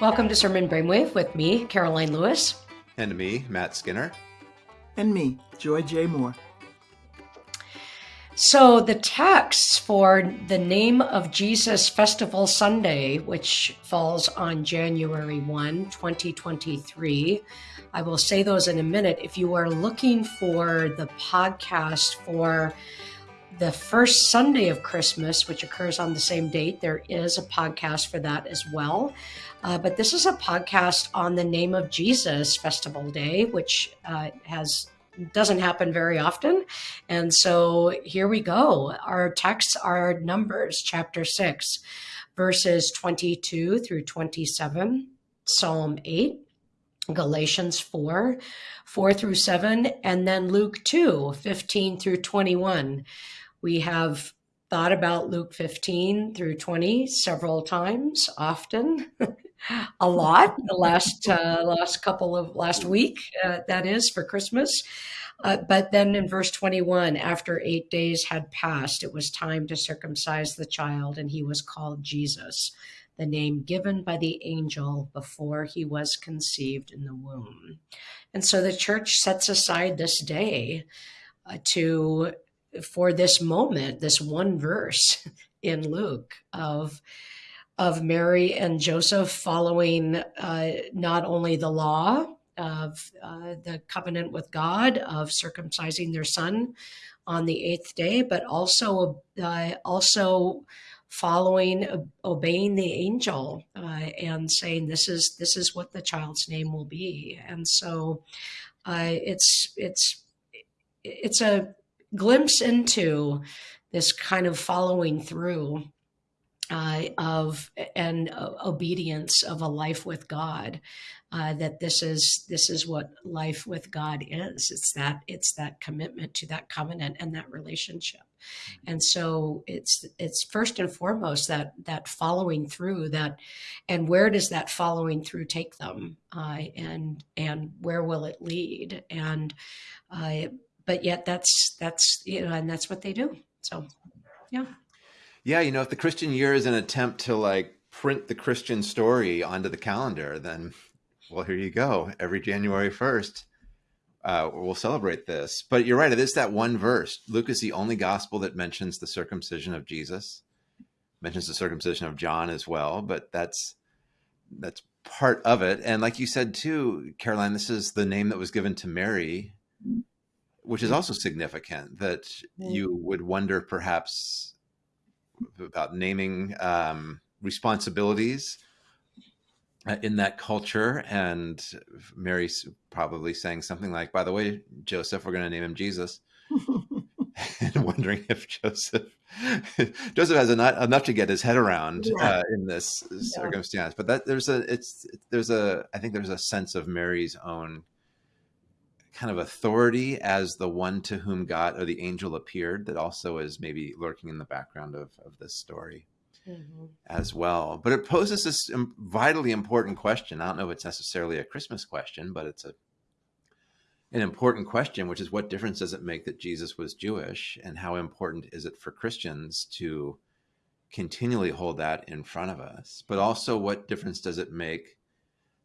Welcome to Sermon Brainwave with me, Karoline Lewis. And me, Matt Skinner. And me, Joy J. Moore. So, the texts for the Name of Jesus Festival Sunday, which falls on January 1, 2023, I will say those in a minute. If you are looking for the podcast for the first Sunday of Christmas, which occurs on the same date, there is a podcast for that as well. Uh, but this is a podcast on the name of Jesus Festival Day, which uh, has doesn't happen very often. And so here we go. Our texts are Numbers chapter 6, verses 22 through 27, Psalm 8, Galatians 4, 4 through 7, and then Luke 2, 15 through 21. We have thought about Luke 15 through 20 several times, often. a lot the last uh, last couple of last week uh, that is for christmas uh, but then in verse 21 after eight days had passed it was time to circumcise the child and he was called jesus the name given by the angel before he was conceived in the womb and so the church sets aside this day uh, to for this moment this one verse in luke of of Mary and Joseph following uh, not only the law of uh, the covenant with God of circumcising their son on the eighth day, but also uh, also following obeying the angel uh, and saying this is this is what the child's name will be. And so uh, it's it's it's a glimpse into this kind of following through uh, of and uh, obedience of a life with God. Uh, that this is this is what life with God is. It's that it's that commitment to that covenant and that relationship. And so it's it's first and foremost that that following through that, and where does that following through take them, uh, and and where will it lead? And uh, but yet that's that's you know and that's what they do. So yeah. Yeah, you know, if the Christian year is an attempt to like print the Christian story onto the calendar, then well, here you go. Every January 1st, uh, we'll celebrate this. But you're right, it is that one verse. Luke is the only gospel that mentions the circumcision of Jesus, mentions the circumcision of John as well, but that's that's part of it. And like you said too, Karoline, this is the name that was given to Mary, which is also significant that you would wonder perhaps about naming um, responsibilities uh, in that culture. And Mary's probably saying something like, by the way, Joseph, we're going to name him Jesus. and wondering if Joseph Joseph has enough, enough to get his head around yeah. uh, in this yeah. circumstance. But that there's a it's there's a I think there's a sense of Mary's own kind of authority as the one to whom God or the angel appeared that also is maybe lurking in the background of, of this story mm-hmm. as well. But it poses this vitally important question. I don't know if it's necessarily a Christmas question, but it's a an important question, which is what difference does it make that Jesus was Jewish and how important is it for Christians to continually hold that in front of us? But also what difference does it make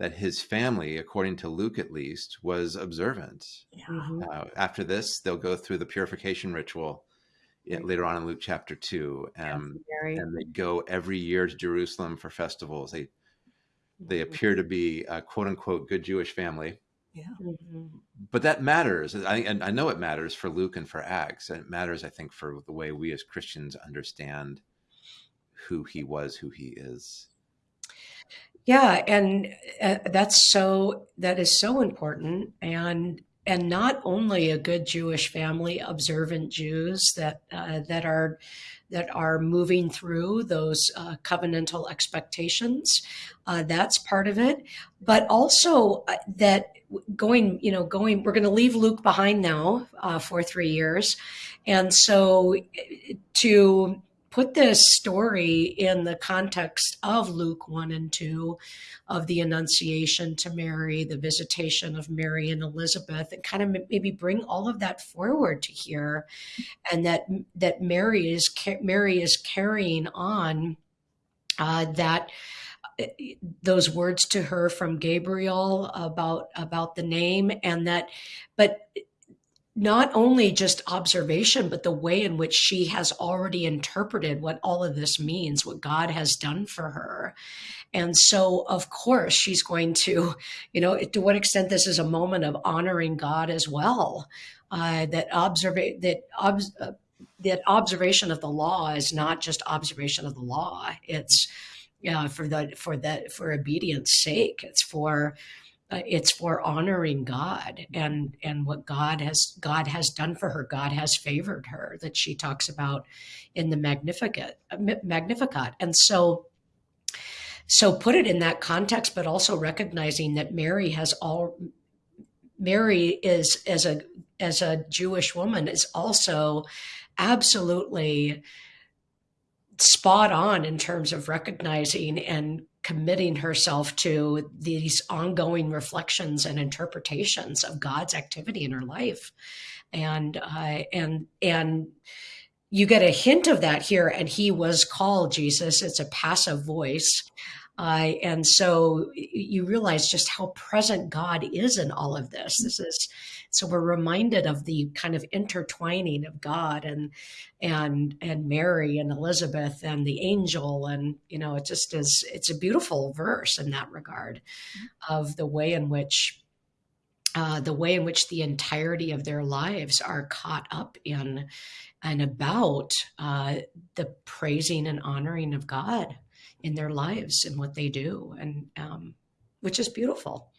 that his family, according to Luke at least, was observant. Yeah. Mm-hmm. Uh, after this, they'll go through the purification ritual right. later on in Luke chapter two, um, and they go every year to Jerusalem for festivals. They they mm-hmm. appear to be a quote unquote good Jewish family. Yeah. Mm-hmm. But that matters. I, and I know it matters for Luke and for Acts. And it matters, I think, for the way we as Christians understand who he was, who he is. Yeah, and uh, that's so that is so important and and not only a good Jewish family, observant Jews that uh, that are that are moving through those uh, covenantal expectations. Uh, that's part of it, but also uh, that going, you know, going. We're going to leave Luke behind now uh, for three years, and so uh, to put this story in the context of Luke 1 and 2 of the Annunciation to Mary, the visitation of Mary and Elizabeth, and kind of maybe bring all of that forward to here, and that that Mary is Mary is carrying on uh, that uh, those words to her from Gabriel about about the name and that but not only just observation but the way in which she has already interpreted what all of this means what God has done for her. And so of course she's going to you know to what extent this is a moment of honoring God as well uh, that observe that ob- uh, that observation of the law is not just observation of the law. It's uh, for the for that for obedience sake. It's for uh, it's for honoring god and and what god has god has done for her. God has favored her that she talks about in the magnificat magnificat. And so so put it in that context but also recognizing that mary has all mary is as a as a jewish woman is also absolutely spot on in terms of recognizing and committing herself to these ongoing reflections and interpretations of God's activity in her life. And uh, and and you get a hint of that here. And he was called Jesus. It's a passive voice. Uh, and so you realize just how present God is in all of this. This is so we're reminded of the kind of intertwining of God and and and Mary and Elizabeth and the angel, and you know it just is. It's a beautiful verse in that regard, of the way in which. Uh, the way in which the entirety of their lives are caught up in and about uh, the praising and honoring of God in their lives and what they do, and um, which is beautiful.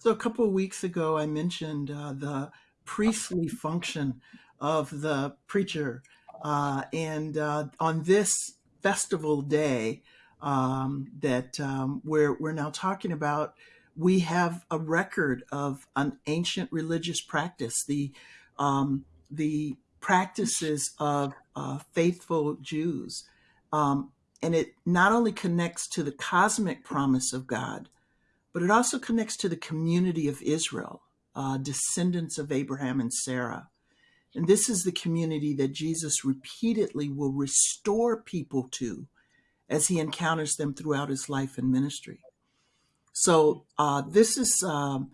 So a couple of weeks ago, I mentioned uh, the priestly function of the preacher, uh, and uh, on this festival day um, that um, we're we're now talking about, we have a record of an ancient religious practice, the um, the practices of uh, faithful Jews. Um, and it not only connects to the cosmic promise of God, but it also connects to the community of Israel, uh, descendants of Abraham and Sarah. And this is the community that Jesus repeatedly will restore people to as he encounters them throughout his life and ministry. So, uh, this is um,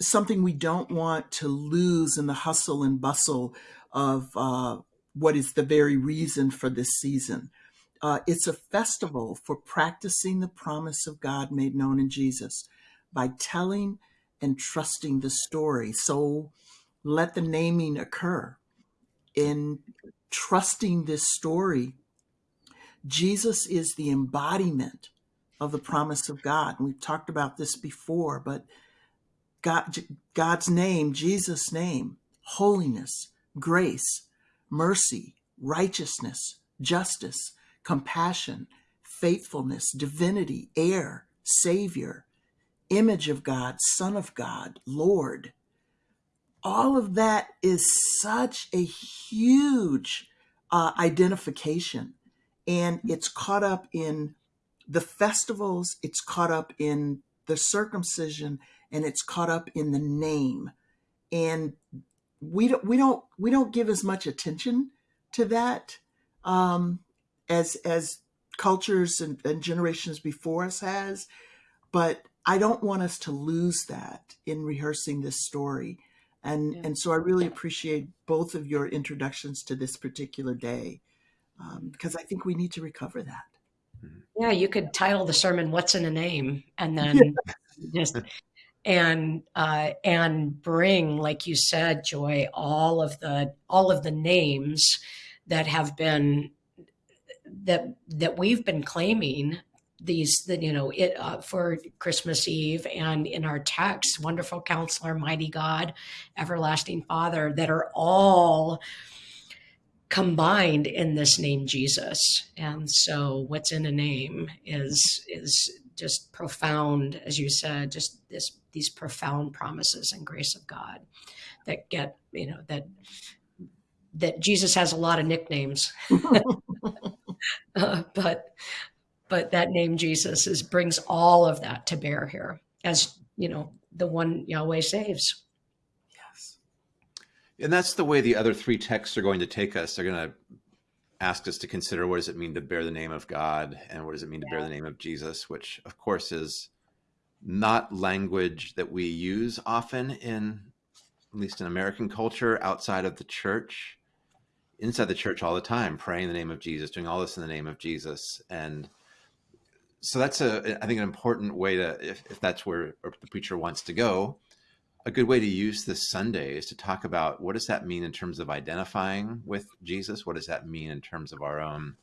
something we don't want to lose in the hustle and bustle of uh, what is the very reason for this season. Uh, it's a festival for practicing the promise of God made known in Jesus by telling and trusting the story. So let the naming occur. In trusting this story, Jesus is the embodiment of the promise of God. And we've talked about this before, but God, God's name, Jesus' name, holiness, grace, mercy, righteousness, justice, compassion, faithfulness, divinity, heir, savior, image of God, son of God, Lord. All of that is such a huge uh, identification. And it's caught up in the festivals, it's caught up in the circumcision, and it's caught up in the name. And we don't we don't we don't give as much attention to that um, as as cultures and, and generations before us has but i don't want us to lose that in rehearsing this story and yeah. and so i really appreciate both of your introductions to this particular day um, because i think we need to recover that mm-hmm. yeah you could title the sermon what's in a name and then yeah. just and uh, and bring like you said joy all of the all of the names that have been that that we've been claiming these that you know it uh, for christmas eve and in our text wonderful counselor mighty god everlasting father that are all combined in this name jesus. And so what's in a name is is just profound as you said just this these profound promises and grace of god that get you know that that jesus has a lot of nicknames uh, but but that name Jesus is brings all of that to bear here as you know the one Yahweh saves. Yes, and that's the way the other three texts are going to take us. They're going to ask us to consider what does it mean to bear the name of God and what does it mean to bear the name of Jesus, which of course is not language that we use often in at least in American culture outside of the church. Inside the church all the time, praying in the name of Jesus, doing all this in the name of Jesus. And so that's a I think an important way to if, if that's where the preacher wants to go, a good way to use this Sunday is to talk about what does that mean in terms of identifying with Jesus? What does that mean in terms of our own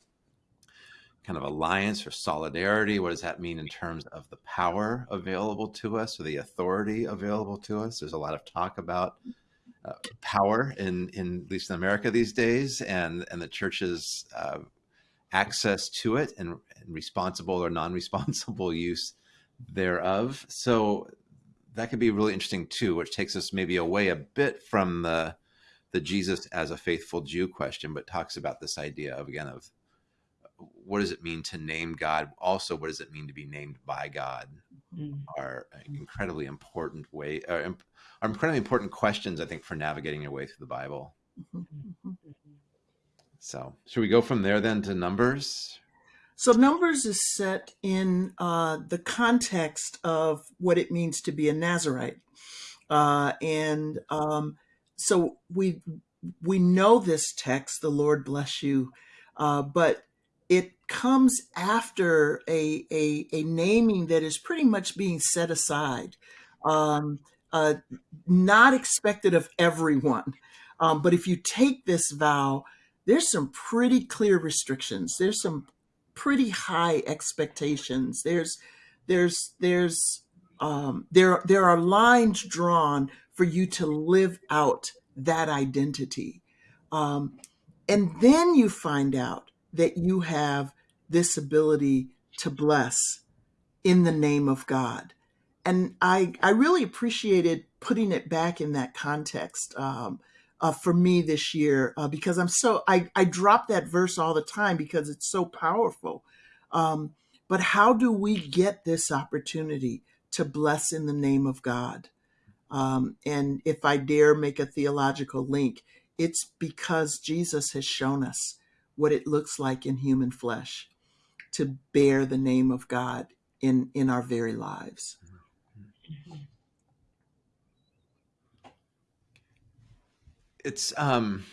kind of alliance or solidarity? What does that mean in terms of the power available to us or the authority available to us? There's a lot of talk about uh, power in, in at least in America these days, and and the church's uh, access to it and, and responsible or non-responsible use thereof. So that could be really interesting too, which takes us maybe away a bit from the the Jesus as a faithful Jew question, but talks about this idea of again of what does it mean to name God? Also, what does it mean to be named by God? Mm-hmm. Are incredibly important way uh, are incredibly important questions, I think, for navigating your way through the Bible. Mm-hmm. So, should we go from there then to Numbers? So Numbers is set in uh, the context of what it means to be a Nazarite, uh, and um, so we we know this text, "The Lord bless you," uh, but it comes after a, a, a naming that is pretty much being set aside, um, uh, not expected of everyone. Um, but if you take this vow, there's some pretty clear restrictions. There's some pretty high expectations. There's there's there's um, there there are lines drawn for you to live out that identity, um, and then you find out that you have this ability to bless in the name of God. And I I really appreciated putting it back in that context. Um, uh, for me this year uh, because I'm so I, I drop that verse all the time because it's so powerful. Um, but how do we get this opportunity to bless in the name of God? Um, and if I dare make a theological link, it's because Jesus has shown us what it looks like in human flesh to bear the name of God in in our very lives. It's um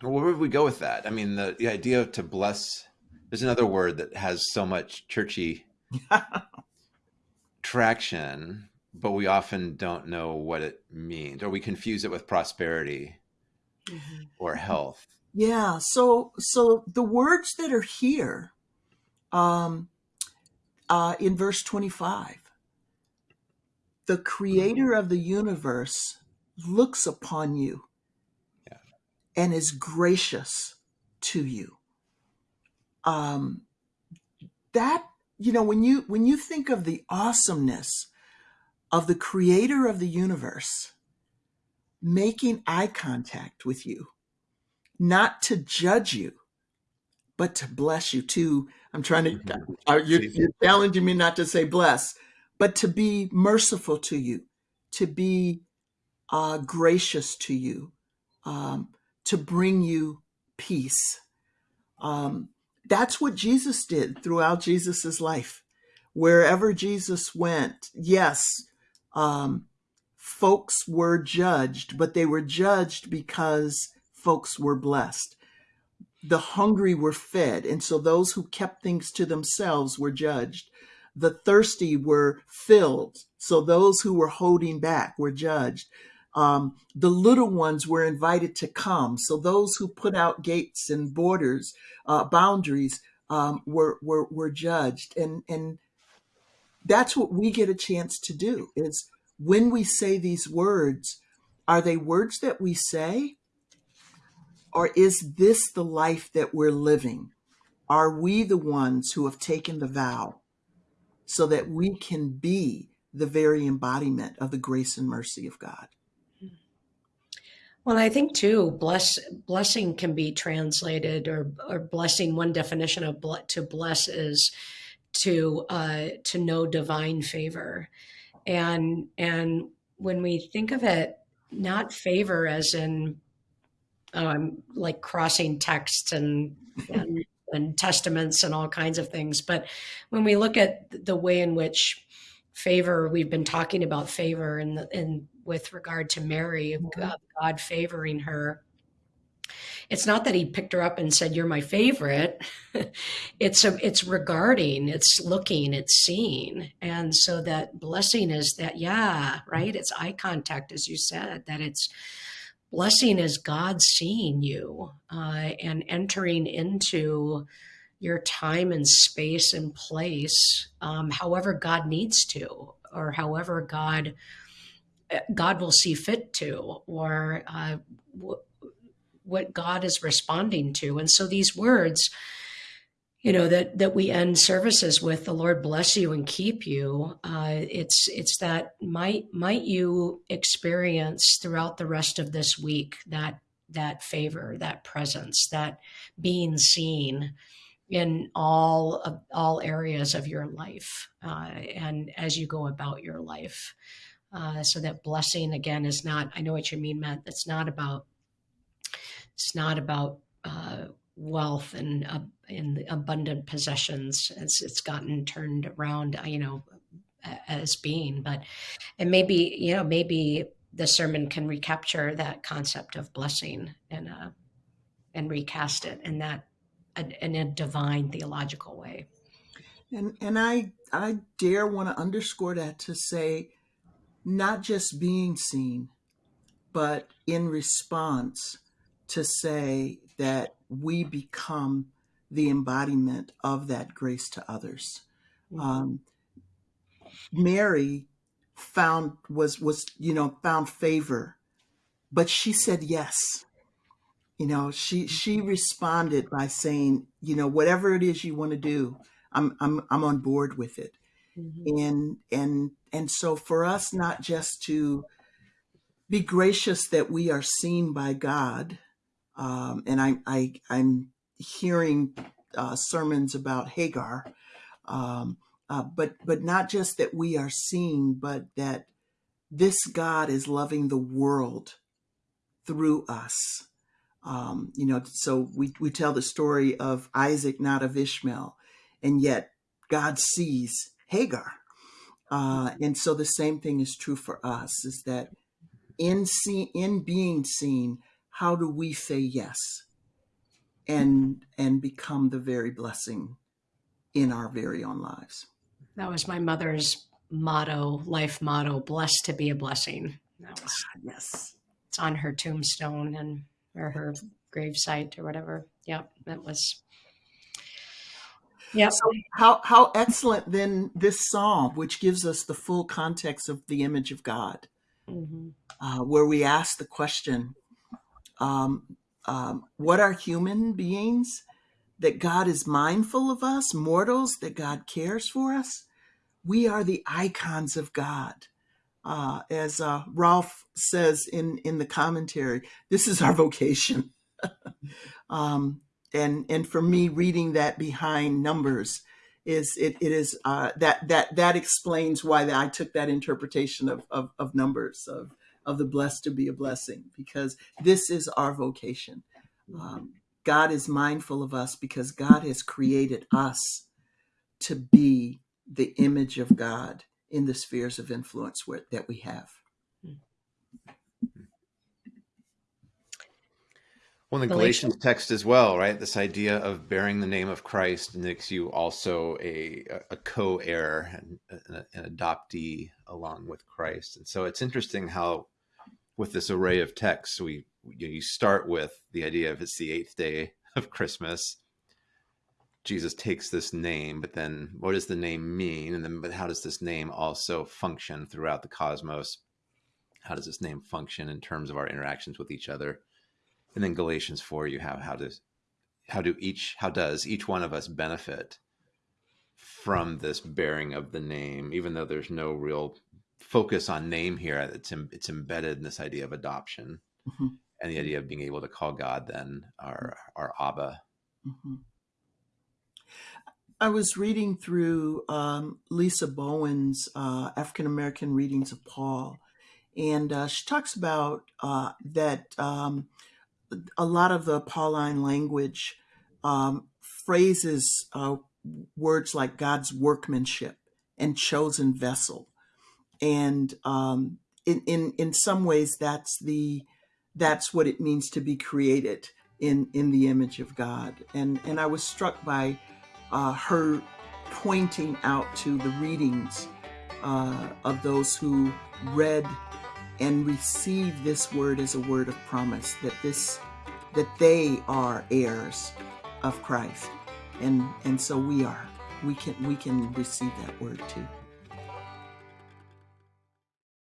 where would we go with that? I mean, the, the idea to bless there's another word that has so much churchy traction, but we often don't know what it means, or we confuse it with prosperity mm-hmm. or health. Yeah. So so the words that are here um uh in verse 25 the creator of the universe looks upon you and is gracious to you. Um, that you know when you when you think of the awesomeness of the creator of the universe making eye contact with you not to judge you but to bless you too i'm trying to mm-hmm. are you, you're challenging me not to say bless but to be merciful to you to be uh, gracious to you um, to bring you peace. Um, that's what Jesus did throughout Jesus's life. Wherever Jesus went, yes, um, folks were judged, but they were judged because folks were blessed. The hungry were fed, and so those who kept things to themselves were judged. The thirsty were filled, so those who were holding back were judged. Um, the little ones were invited to come. So those who put out gates and borders, uh, boundaries, um, were, were were judged, and and that's what we get a chance to do. Is when we say these words, are they words that we say, or is this the life that we're living? Are we the ones who have taken the vow so that we can be the very embodiment of the grace and mercy of God? Well, I think too, bless blessing can be translated or or blessing. One definition of ble, to bless is to uh, to know divine favor, and and when we think of it, not favor as in um, like crossing texts and, and and testaments and all kinds of things. But when we look at the way in which favor, we've been talking about favor and and with regard to Mary, mm-hmm. God, God favoring her. It's not that he picked her up and said, "You're my favorite." it's a, it's regarding, it's looking, it's seeing, and so that blessing is that yeah, right. It's eye contact, as you said. That it's blessing is God seeing you uh, and entering into your time and space and place, um, however God needs to, or however God uh, God will see fit to, or uh, what God is responding to. And so these words you know that that we end services with the lord bless you and keep you. Uh, it's it's that might might you experience throughout the rest of this week that that favor that presence that being seen in all of, all areas of your life uh, and as you go about your life. Uh, so that blessing again is not i know what you mean matt it's not about it's not about uh, wealth and uh, in abundant possessions as it's gotten turned around, you know, as being. But and maybe you know maybe the sermon can recapture that concept of blessing and uh, and recast it in that in a divine theological way. And and I I dare want to underscore that to say not just being seen, but in response to say that we become the embodiment of that grace to others. Mm-hmm. Um, Mary found was was you know found favor, but she said yes. You know, she she mm-hmm. responded by saying, you know, whatever it is you want to do, I'm I'm I'm on board with it. Mm-hmm. And and and so for us not just to be gracious that we are seen by God, um, and I, I I'm hearing uh, sermons about Hagar, um, uh, but but not just that we are seeing, but that this God is loving the world through us. Um, you know, so we we tell the story of Isaac, not of Ishmael, and yet God sees Hagar. Uh, and so the same thing is true for us: is that in see in being seen, how do we say yes? and and become the very blessing in our very own lives. That was my mother's motto, life motto, blessed to be a blessing. That was yes. It's on her tombstone and or her gravesite or whatever. Yep, that was yeah. So how how excellent then this psalm, which gives us the full context of the image of God, mm-hmm. uh, where we ask the question, um, um, what are human beings? That God is mindful of us, mortals, that God cares for us. We are the icons of God. Uh, as uh, Rolf says in, in the commentary, this is our vocation. um, and and for me, reading that behind numbers is it, it is uh, that that that explains why I took that interpretation of, of, of numbers of of the blessed to be a blessing because this is our vocation. Um, God is mindful of us because God has created us to be the image of God in the spheres of influence where, that we have. Well, the Galatians text as well, right? This idea of bearing the name of Christ makes you also a, a co-heir and an adoptee along with Christ. And so it's interesting how with this array of texts, we you start with the idea of it's the eighth day of Christmas. Jesus takes this name, but then what does the name mean? And then, but how does this name also function throughout the cosmos? How does this name function in terms of our interactions with each other? And then Galatians four, you have how does how do each how does each one of us benefit from this bearing of the name, even though there's no real focus on name here. It's it's embedded in this idea of adoption mm-hmm. and the idea of being able to call God then our our Abba. Mm-hmm. I was reading through um, Lisa Bowens' uh, African American readings of Paul, and uh, she talks about uh, that um, a lot of the Pauline language um, phrases uh, words like God's workmanship and chosen vessel, and um, in in in some ways that's the that's what it means to be created in in the image of God. And and I was struck by uh, her pointing out to the readings uh, of those who read and receive this word as a word of promise that this that they are heirs of Christ. And and so we are. We can we can receive that word too